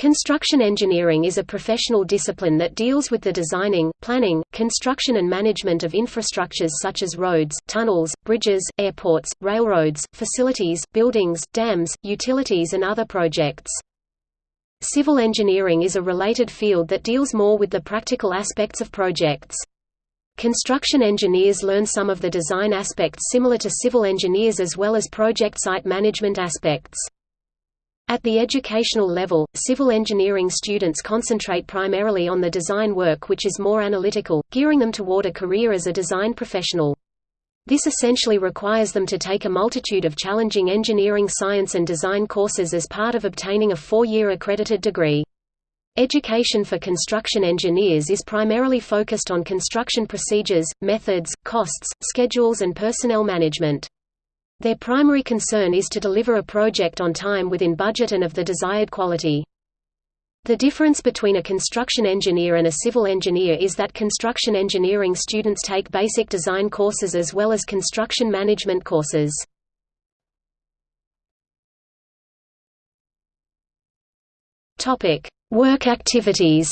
Construction engineering is a professional discipline that deals with the designing, planning, construction and management of infrastructures such as roads, tunnels, bridges, airports, railroads, facilities, buildings, dams, utilities and other projects. Civil engineering is a related field that deals more with the practical aspects of projects. Construction engineers learn some of the design aspects similar to civil engineers as well as project site management aspects. At the educational level, civil engineering students concentrate primarily on the design work which is more analytical, gearing them toward a career as a design professional. This essentially requires them to take a multitude of challenging engineering science and design courses as part of obtaining a four-year accredited degree. Education for construction engineers is primarily focused on construction procedures, methods, costs, schedules and personnel management. Their primary concern is to deliver a project on time within budget and of the desired quality. The difference between a construction engineer and a civil engineer is that construction engineering students take basic design courses as well as construction management courses. Work activities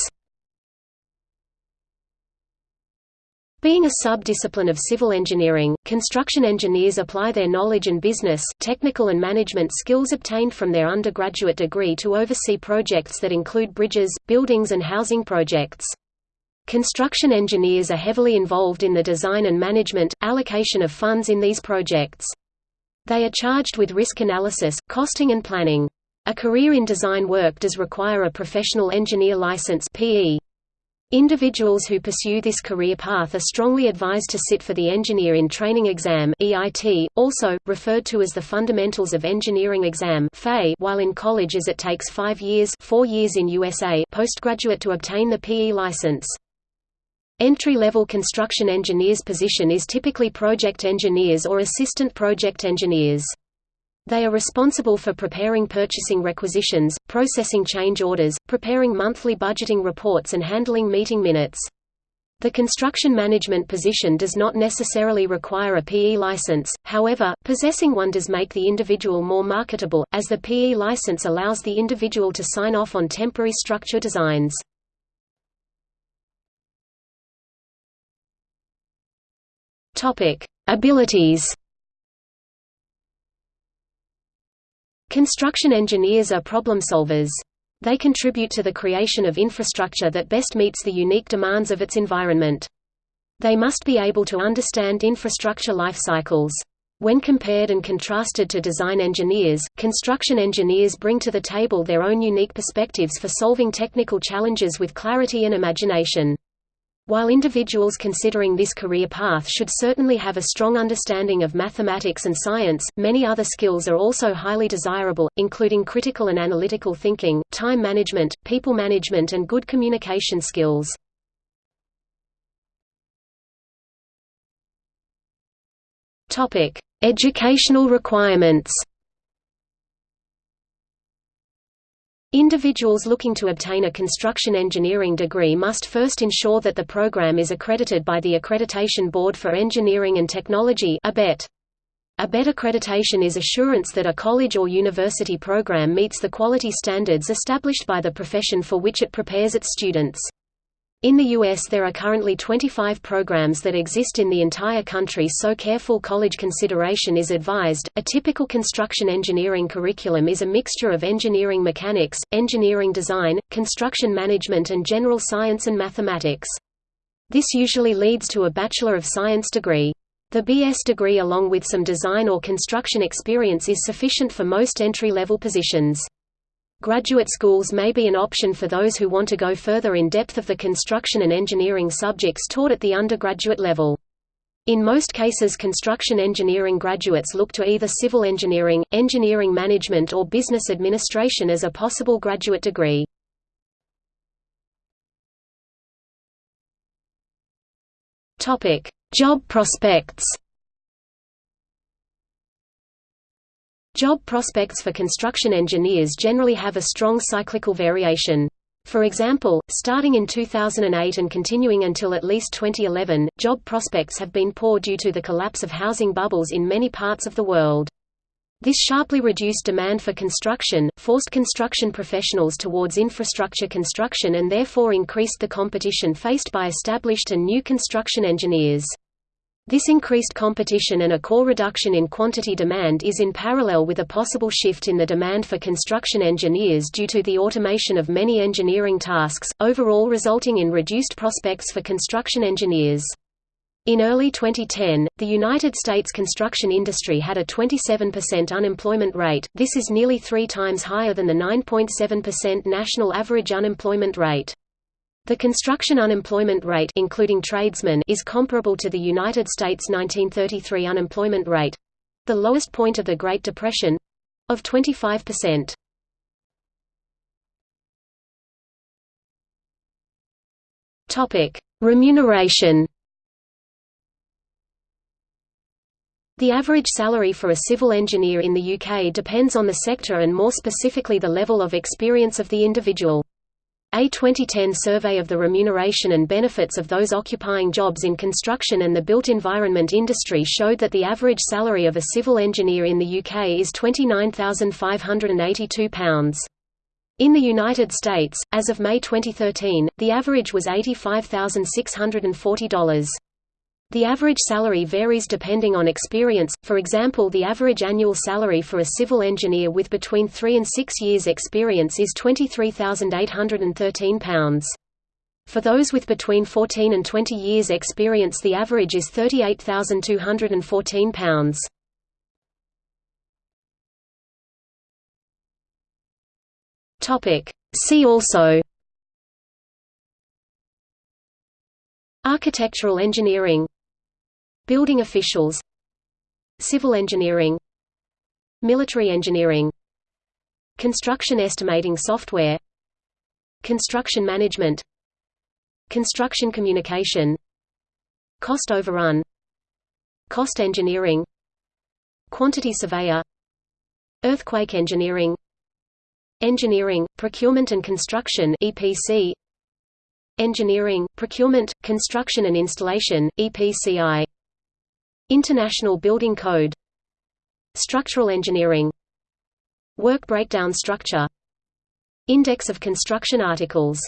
Being a sub-discipline of civil engineering, construction engineers apply their knowledge and business, technical and management skills obtained from their undergraduate degree to oversee projects that include bridges, buildings and housing projects. Construction engineers are heavily involved in the design and management, allocation of funds in these projects. They are charged with risk analysis, costing and planning. A career in design work does require a professional engineer license PE. Individuals who pursue this career path are strongly advised to sit for the Engineer in Training Exam EIT, also, referred to as the Fundamentals of Engineering Exam while in college as it takes five years, four years in USA postgraduate to obtain the PE license. Entry-level construction engineers position is typically project engineers or assistant project engineers. They are responsible for preparing purchasing requisitions, processing change orders, preparing monthly budgeting reports and handling meeting minutes. The construction management position does not necessarily require a PE license, however, possessing one does make the individual more marketable, as the PE license allows the individual to sign off on temporary structure designs. Abilities Construction engineers are problem solvers. They contribute to the creation of infrastructure that best meets the unique demands of its environment. They must be able to understand infrastructure life cycles. When compared and contrasted to design engineers, construction engineers bring to the table their own unique perspectives for solving technical challenges with clarity and imagination. While individuals considering this career path should certainly have a strong understanding of mathematics and science, many other skills are also highly desirable, including critical and analytical thinking, time management, people management and good communication skills. Educational requirements Individuals looking to obtain a construction engineering degree must first ensure that the program is accredited by the Accreditation Board for Engineering and Technology ABET. ABET accreditation is assurance that a college or university program meets the quality standards established by the profession for which it prepares its students. In the U.S. there are currently 25 programs that exist in the entire country so careful college consideration is advised. A typical construction engineering curriculum is a mixture of engineering mechanics, engineering design, construction management and general science and mathematics. This usually leads to a Bachelor of Science degree. The BS degree along with some design or construction experience is sufficient for most entry-level positions. Graduate schools may be an option for those who want to go further in depth of the construction and engineering subjects taught at the undergraduate level. In most cases construction engineering graduates look to either civil engineering, engineering management or business administration as a possible graduate degree. Job prospects Job prospects for construction engineers generally have a strong cyclical variation. For example, starting in 2008 and continuing until at least 2011, job prospects have been poor due to the collapse of housing bubbles in many parts of the world. This sharply reduced demand for construction, forced construction professionals towards infrastructure construction and therefore increased the competition faced by established and new construction engineers. This increased competition and a core reduction in quantity demand is in parallel with a possible shift in the demand for construction engineers due to the automation of many engineering tasks, overall resulting in reduced prospects for construction engineers. In early 2010, the United States construction industry had a 27% unemployment rate, this is nearly three times higher than the 9.7% national average unemployment rate. The construction unemployment rate including tradesmen is comparable to the United States 1933 unemployment rate—the lowest point of the Great Depression—of 25%. Remuneration The average salary for a civil engineer in the UK depends on the sector and more specifically the level of experience of the individual. A 2010 survey of the remuneration and benefits of those occupying jobs in construction and the built environment industry showed that the average salary of a civil engineer in the UK is £29,582. In the United States, as of May 2013, the average was $85,640. The average salary varies depending on experience, for example the average annual salary for a civil engineer with between 3 and 6 years experience is £23,813. For those with between 14 and 20 years experience the average is £38,214. See also Architectural engineering Building officials Civil engineering Military engineering Construction estimating software Construction management Construction communication Cost overrun Cost engineering Quantity surveyor Earthquake engineering Engineering, procurement and construction EPC Engineering, procurement, construction and installation, EPCI International Building Code. Structural engineering. Work breakdown structure. Index of construction articles